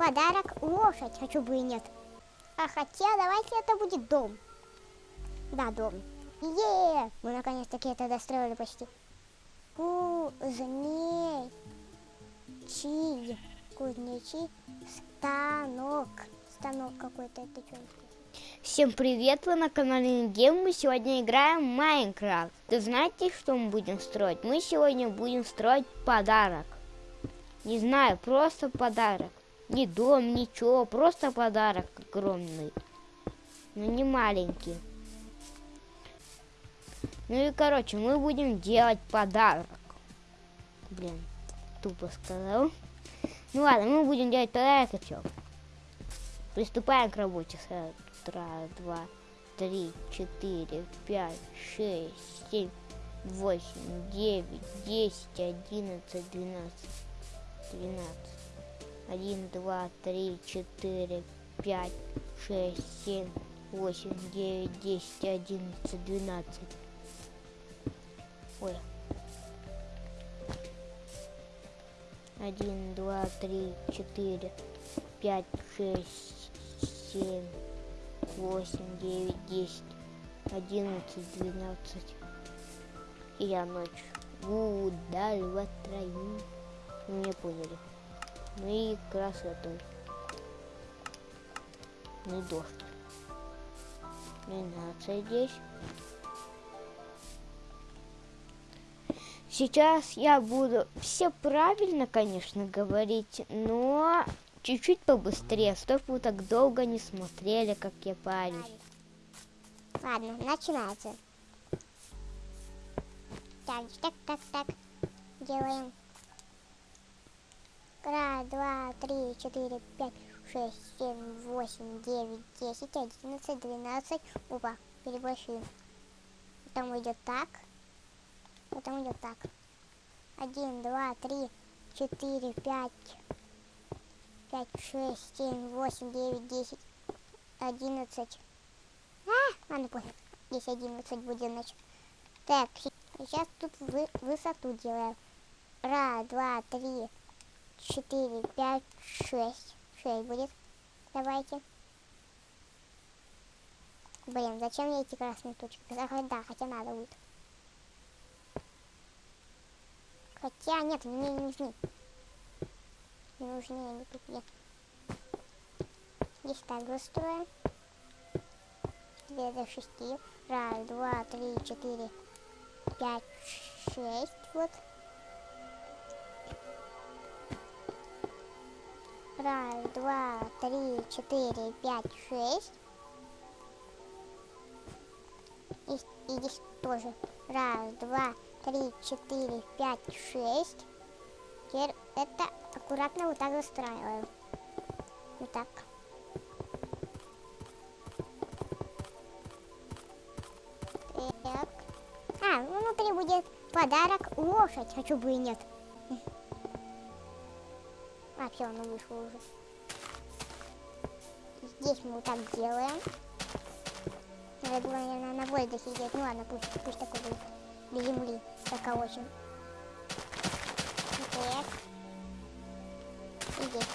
подарок лошадь, хочу бы и нет. А хотя давайте это будет дом. Да, дом. Е, мы наконец-таки это достроили почти. Кузнечий, кузнечий станок. Станок какой-то, это что? Всем привет, вы на канале Гем. Мы сегодня играем в Майнкрафт. Ты знаете, что мы будем строить? Мы сегодня будем строить подарок. Не знаю, просто подарок. Не дом, ничего, просто подарок огромный. Но не маленький. Ну и короче, мы будем делать подарок. Блин, тупо сказал. Ну ладно, мы будем делать подарок и все. Приступаем к работе. Раз, два, три, четыре, пять, шесть, семь, восемь, девять, десять, одиннадцать, двенадцать, двенадцать. Один, два, три, четыре, пять, шесть, семь, восемь, девять, десять, одиннадцать, двенадцать. Ой. Один, два, три, четыре, пять, шесть, семь, восемь, девять, десять, одиннадцать, двенадцать. И я ночь. Удаль троим. Вы меня поняли. Ну и красоту. Ну и дождь. Двенадцать здесь. Сейчас я буду все правильно, конечно, говорить, но чуть-чуть побыстрее, чтобы вы так долго не смотрели, как я парень. Ладно, начинается. Так, так, так, так. Делаем. Раз, два, три, четыре, пять, шесть, семь, восемь, девять, десять, одиннадцать, двенадцать. Опа, переборщили. Потом идет так. Потом идет так. Один, два, три, четыре, пять, пять, шесть, семь, восемь, девять, десять, одиннадцать. А, ладно, пофиг. Здесь одиннадцать будет, значит. Так, сейчас тут вы, высоту делаем. Раз, два, три, четыре, пять, шесть. Шесть будет. Давайте. Блин, зачем мне эти красные точки? Да, хотя надо будет. Хотя нет, мне не нужны. Не нужны они тут нет. Здесь так выстроим. Две до шести. Раз, два, три, четыре, пять, шесть. Вот. Раз, два, три, четыре, пять, шесть. И, и здесь тоже. Раз, два, три, четыре, пять, шесть. Теперь это аккуратно вот так застраиваем. Вот так. Так. А, внутри будет подарок лошадь. Хочу бы и нет. Все, оно вышло уже. Здесь мы вот так делаем. Надо было, наверное, на воздухе сидеть. Ну ладно, пусть, пусть такой будет до земли заколочен. Так. И здесь.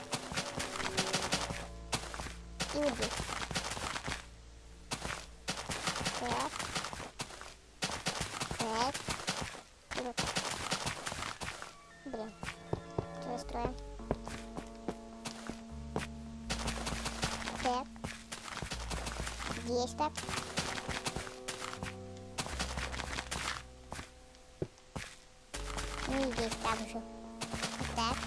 И вот здесь. Так. Так. Так. Ну и здесь так же. Так.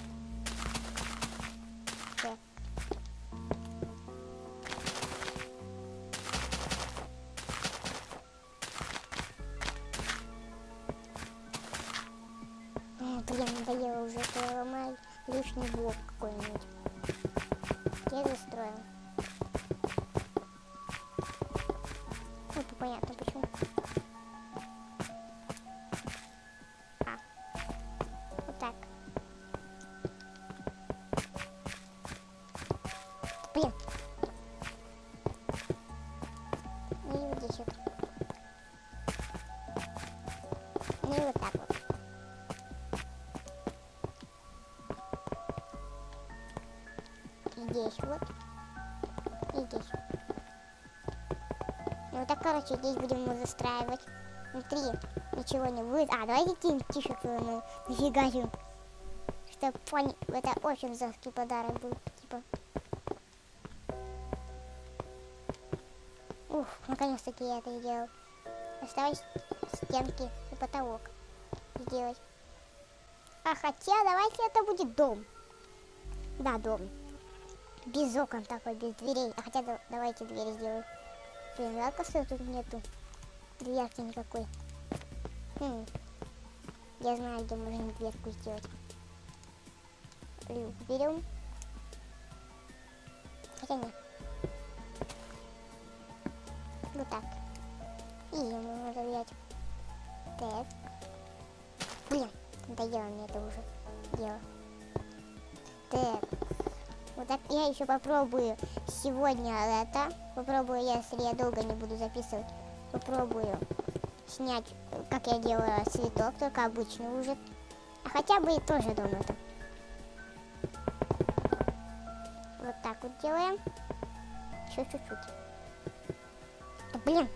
Блин, надоело уже, ломаю лишний блок какой-нибудь. Ну так, короче, здесь будем мы застраивать. Внутри ничего не будет. А, давайте кинем тишек ну, нафига же. Чтобы понял, это очень жесткий подарок был. Типа. Ух, наконец-таки я это сделал. Осталось стенки и потолок сделать. А хотя давайте это будет дом. Да, дом. Без окон такой, без дверей. А хотя да, давайте двери сделаем. Блин, жалко, что тут нету дверки никакой. Хм. Я знаю, где можно дверку сделать. Люк берем. Хотя нет. Вот так. И ему надо взять. Так. Блин, надоело мне это уже дело. Так. Вот так я еще попробую сегодня это. Попробую, если я долго не буду записывать. Попробую снять, как я делаю цветок, только обычный уже. А хотя бы и тоже дом это. Вот так вот делаем. Чуть-чуть. Блин.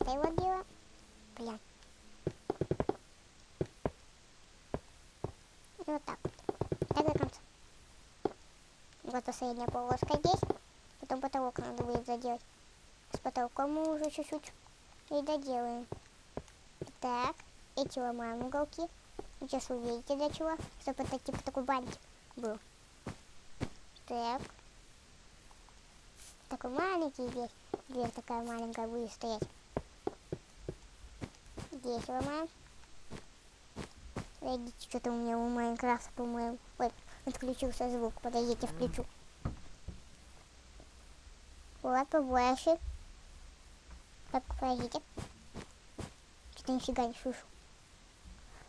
Это его дело. Бля. И вот так. Так до конца. Вот последняя полоска здесь. Потом потолок надо будет заделать. С потолком мы уже чуть-чуть и доделаем. Так, эти ломаем уголки. Сейчас увидите для чего. Чтобы это типа такой бантик был. Так. Такой маленький здесь. Дверь такая маленькая будет стоять. Здесь ломаем. Видите, что-то у меня у Майнкрафта, по-моему. Ой, отключился звук. Подождите, включу. Вот, побольше. Так, подождите. Что-то нифига не слышу.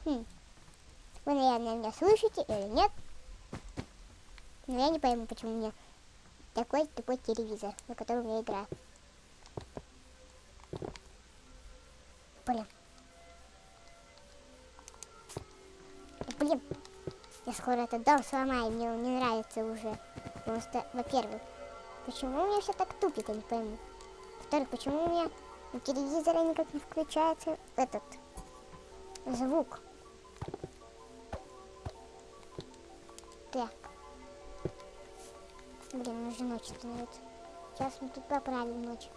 Хм. Вы, наверное, меня слышите или нет? Но я не пойму, почему у меня такой тупой телевизор, на котором я играю. Блин. Блин. Я скоро этот дом сломаю, мне он не нравится уже. Потому что, во-первых, почему у меня все так тупит, я не пойму. Во-вторых, почему у меня у телевизора никак не включается этот звук. Так. Блин, уже ночь становится. Сейчас мы тут поправим ночь.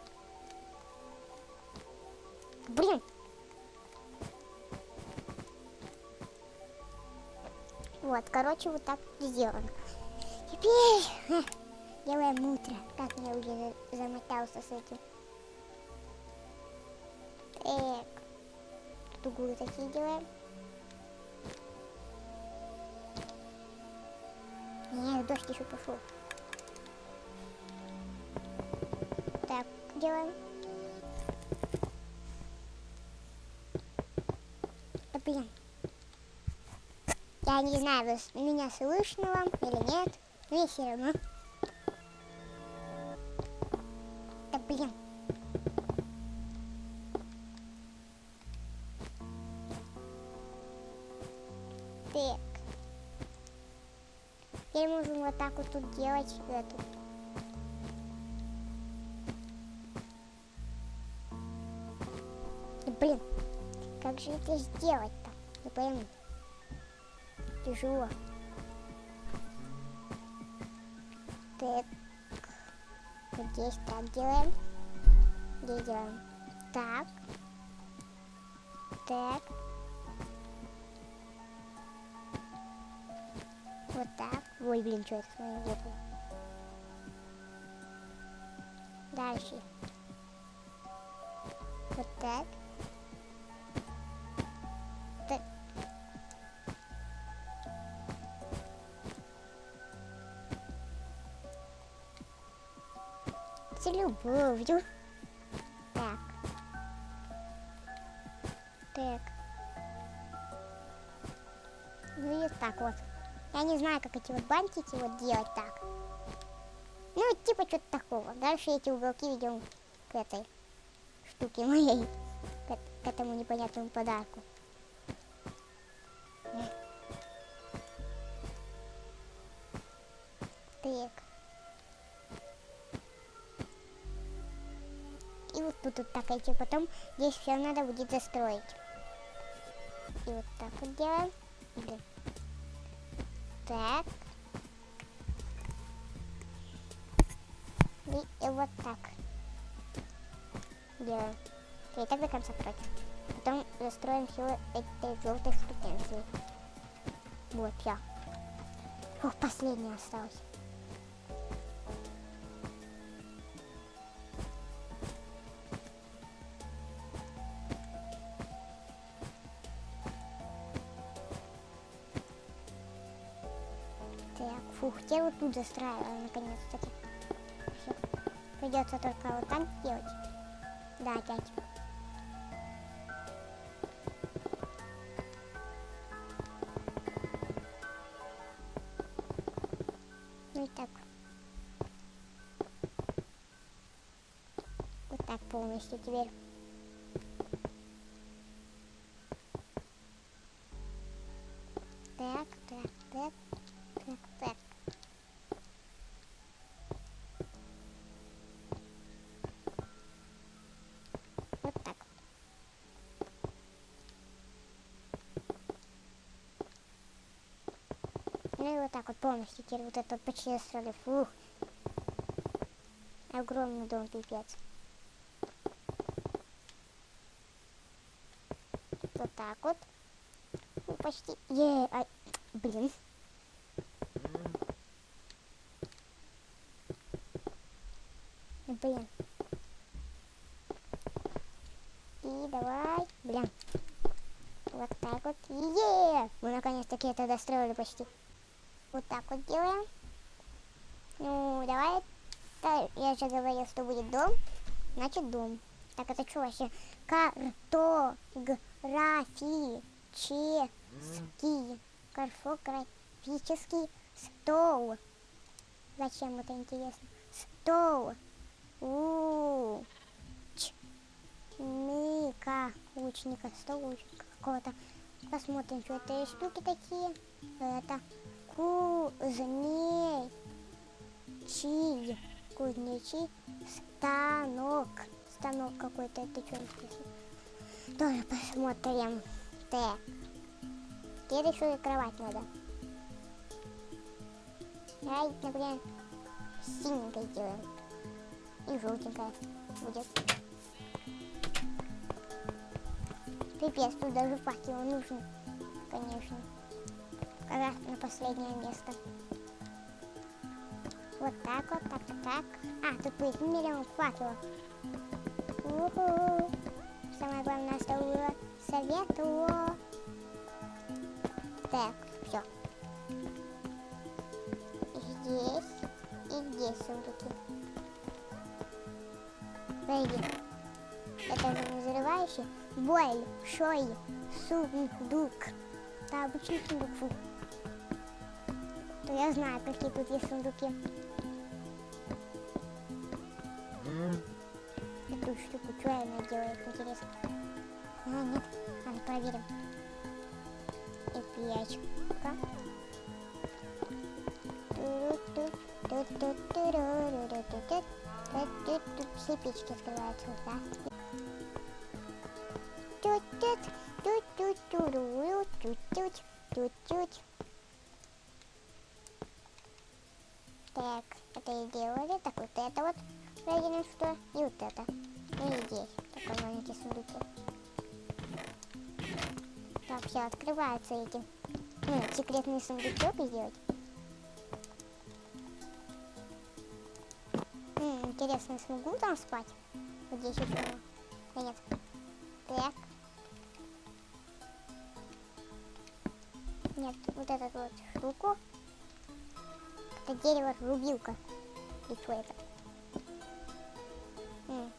Блин! Вот, короче, вот так сделано. Теперь делаем утро. Как я уже замотался с этим. Так. Тут углы такие делаем. Нет, дождь еще пошел. Так, делаем. Я не знаю, вы меня слышно вам или нет. Но все равно. Да блин. Так. Теперь можем вот так вот тут делать эту. Блин, как же это сделать-то? Не пойму. Тяжело. Так. Вот здесь так делаем. Здесь делаем так. Так. Вот так. Ой, блин, что это с моим выпало? Дальше. Вот. Так. Любовью. Так. Так. Ну и так вот. Я не знаю, как эти вот бантики вот делать так. Ну, типа что-то такого. Дальше эти уголки ведем к этой штуке моей. К, к этому непонятному подарку. Так идти. Потом здесь все надо будет застроить. И вот так вот делаем. Так. И, и вот так. Делаем. И так до конца против. Потом застроим все этой желтой штукенцией. Вот, все. Фух, последний остался. Теперь вот тут застраиваем наконец-таки. Всё. Придется только вот так делать. Да, опять. Ну и так. Вот так полностью теперь. Так вот полностью теперь вот это застроили. Фух. Огромный дом, пипец. Вот так вот. Ну, почти. Е, ай, блин. Блин. И давай. Блин. Вот так вот. Е! Мы наконец-таки это достроили почти. Вот так вот делаем. Ну, давай. Да, я же говорил, что будет дом. Значит, дом. Так, это что вообще? Картографический. Карфографический стол. Зачем это интересно? Стол. У. Ч. Ника. Лучника. Стол лучника какого-то. Посмотрим, что это штуки такие. Это кузней. Чий. Кузнечий. Станок. Станок какой-то. Это что интересно? Тоже посмотрим. Так. Теперь еще и кровать надо. Давай, например, синенькой сделаем. И желтенькая будет. Пипец, тут даже факел нужен, конечно. Раз на последнее место. Вот так вот, так, так. А, тут будет миллион факелов. Уху. Самое главное, что было светло. Так, все. Здесь и здесь сундуки. Пойди. Это же взрывающий большой сундук. Да, обычный сундук. Фу. То я знаю, какие тут есть сундуки. Эту штуку, что она делает, интересно. А, нет, ладно, проверим. Эпячка. Тут все печки открываются, да? Это и делали. Так, вот это вот проверим, что. И вот это. Ну и здесь. Такой маленький сундуки. Так, все, открываются эти. Ну, секретный сундучок сделать. М, интересно, смогу там спать? Вот здесь еще. Да нет. Так. Нет, вот эту вот штуку. Это дерево рубилка each way. М.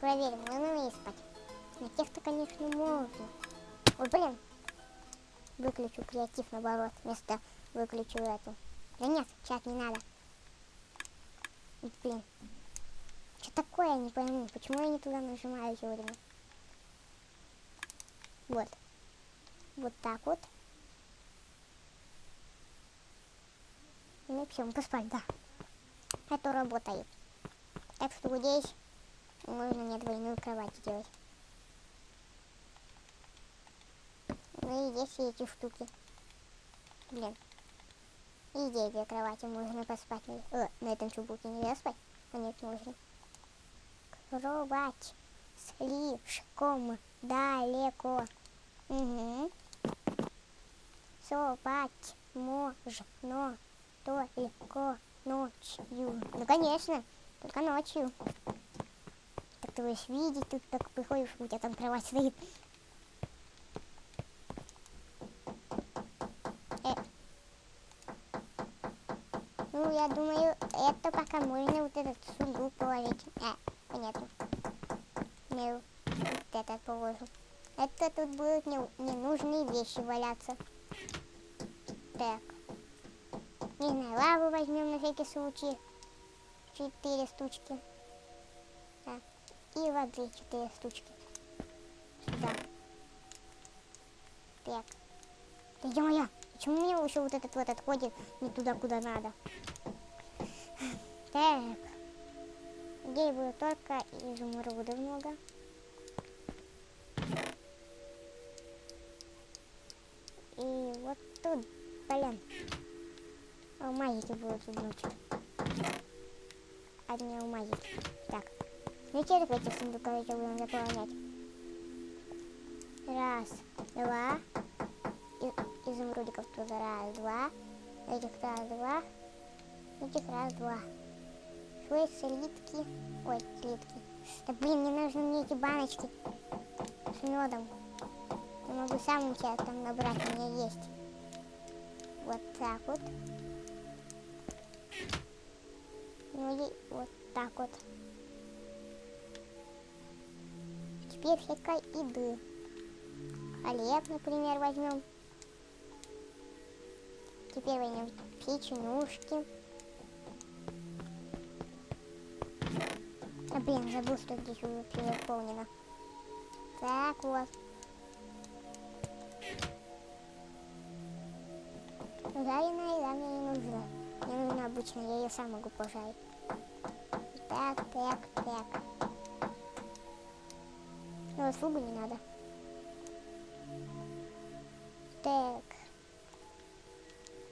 Проверим, ну надо спать. На тех-то, конечно, можно. Ой, блин. Выключу креатив, наоборот, вместо выключу эту. Да нет, чат не надо. Блин. Что такое, я не пойму. Почему я не туда нажимаю сегодня? Вот. Вот так вот. Ну все, поспать, да. Это работает. Так что здесь можно мне двойную кровать сделать. Ну и здесь эти штуки. Блин. И здесь две кровати можно поспать. О, на этом чубуке нельзя спать? А нет, можно. Кровать слишком далеко. Угу. Спать можно только ночью. Ну, конечно, только ночью. Так ты будешь видеть, тут так приходишь, у тебя там кровать стоит. Э. Ну, я думаю, это пока можно вот этот сундук положить. А, понятно. Не, вот этот положу. Это тут будут не, ненужные вещи валяться. Так. Не знаю, лаву возьмем на всякий случай. Четыре штучки. Так. И воды четыре штучки. Сюда. Так. Да ё-моё, почему у меня еще вот этот вот отходит не туда, куда надо? Так. Здесь будет только изумрудов много. И вот тут, блин. Алмазики будут значит. Одни алмазики. Так. Ну теперь эти сундуковики будем заполнять. Раз, два. И, изумрудиков туда раз, два. Этих раз, два. Этих раз, два. Швы, слитки. Ой, слитки. Да блин, не нужны мне эти баночки с медом. Я могу сам у тебя там набрать, у меня есть. Вот так вот. Ну и вот так вот. Теперь всякой еды. Хлеб, например, возьмем. Теперь возьмем печенюшки. А, блин, забыл, что здесь уже переполнено. Так вот. Жареная еда мне не нужна. Мне нужна обычная, я ее сам могу пожарить. Так, так, так. Ну, вот не надо. Так.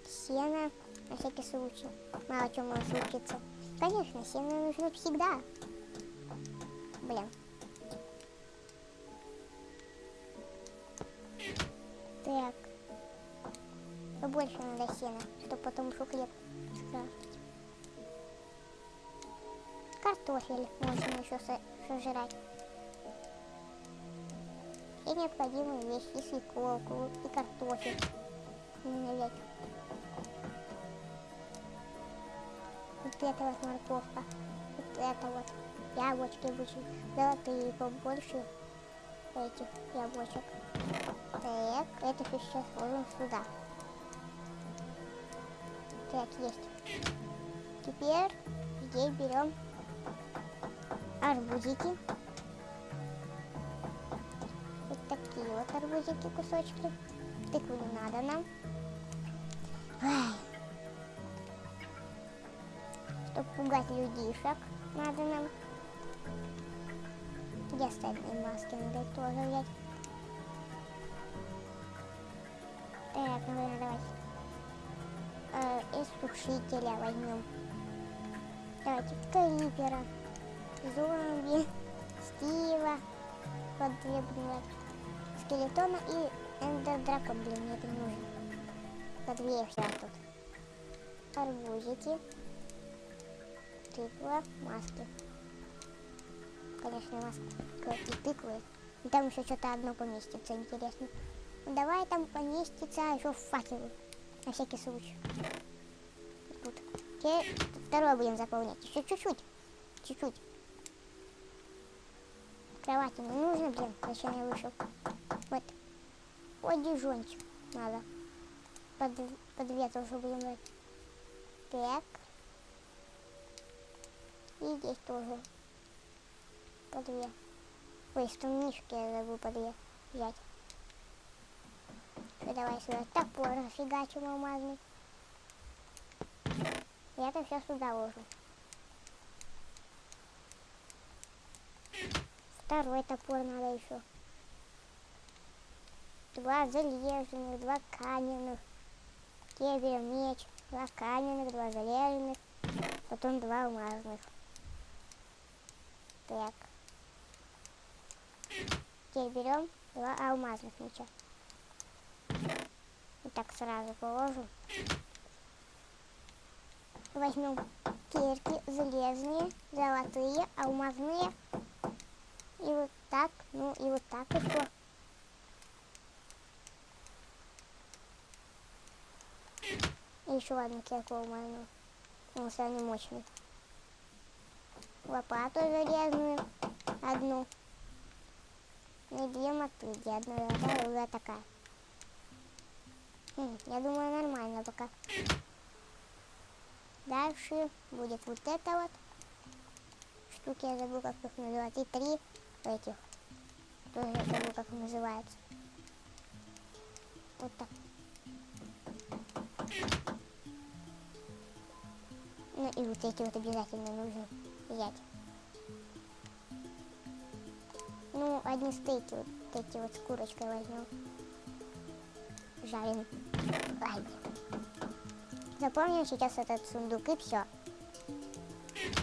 Сено, на всякий случай. Мало чего может случиться. Конечно, сено нужно всегда. Блин. Так. Побольше надо сена, чтобы потом еще хлеб Картофель можно еще сожрать. И необходимые вещи, и свеколку, и картофель. Вот это вот морковка. Вот это вот. Яблочки будут золотые, побольше этих яблочек. Так, это все сейчас сложим сюда. Так, есть. Теперь здесь берем арбузики. Вот такие вот арбузики, кусочки. Тыкву не надо нам. Ой. Чтобы пугать людишек, надо нам. Где остальные маски? Надо тоже взять. Так, ну давайте э, из сушителя возьмем. Давайте крипера, зомби, Стива, потребного скелетона и эндердрака. Блин, мне это не нужно. По две вся тут. Арбузики, тыква, маски. Конечно, маски какие тыквы. И там еще что-то одно поместится, интересно. Давай там поместится еще факелы. На всякий случай. Теперь второе будем заполнять. Еще чуть-чуть. Чуть-чуть. кровати не нужно, блин, зачем я вышел? Вот. Одежончик надо. Под, под ветер уже будем брать. Так. И здесь тоже. По две. Ой, стумнишки я забыл по две взять. Всё, давай сюда топор фигачим алмазный. И это все сюда ложу. Второй топор надо еще. Два залеженных, два каменных. Берем меч. Два каменных, два залеженных. Потом два алмазных. Так. Теперь берем два алмазных меча. Вот так сразу положу. Возьмем кирки железные, золотые, алмазные. И вот так, ну и вот так еще. И еще одну кирку алмазную. Он самый мощный. Лопату железную одну. И две мотыги. Одна такая, другая такая. Хм, я думаю, нормально пока. Дальше будет вот это вот. Штуки я забыл, как их называть. И три этих. Тоже я забыл, как называется. Вот так. Ну и вот эти вот обязательно нужно взять. Ну, одни стейки вот эти вот с курочкой возьмем. Жарим. Ай. Заполним сейчас этот сундук и все.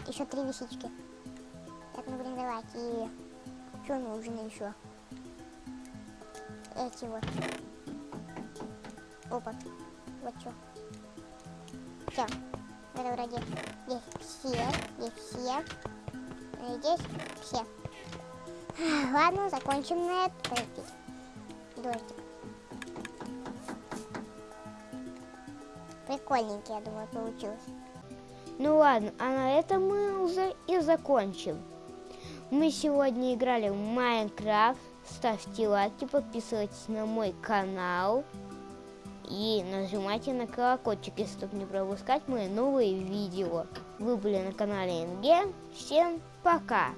Еще три висички. Так, ну блин, давайте. И что нужно еще? Эти вот. Опа. Вот что. Все. Это вроде здесь все. Здесь все. Здесь все. Ладно, закончим на это. Подождите. Дождик. Прикольненький, я думаю, получилось. Ну ладно, а на этом мы уже и закончим. Мы сегодня играли в Майнкрафт. Ставьте лайки, подписывайтесь на мой канал. И нажимайте на колокольчик, чтобы не пропускать мои новые видео. Вы были на канале НГ. Всем пока!